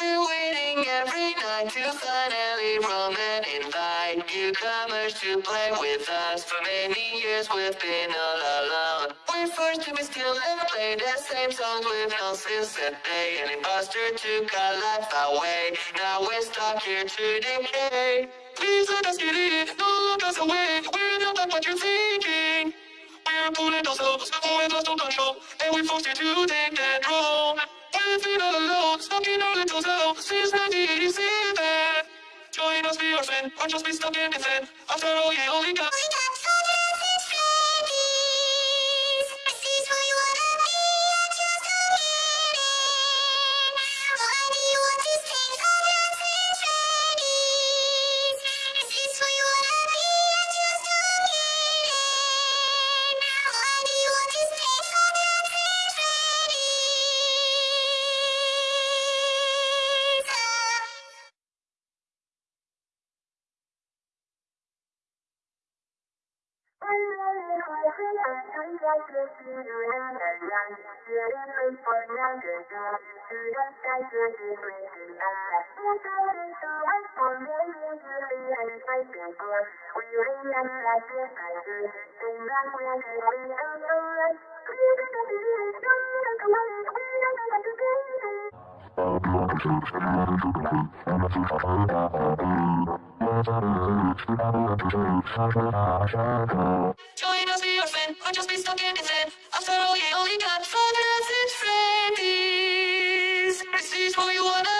We're waiting every night to finally roam and invite newcomers to play with us. For many years we've been all alone. We're forced to be still and play the same songs with no since that day. An imposter took our life away. Now we're stuck here to decay. Please let us get in, don't look us away. We're not like what you're thinking. We're pulling ourselves, with lost all control, and we're forced here to take that little cell since 1987. Join us, our friend, or just be stuck in the zen. After all, you only got. I'm not sure if I'm going to be able to do that. Join us, be your friend, or just be stuck in the zen. After all, you only got fun and friends. Is what you wanna.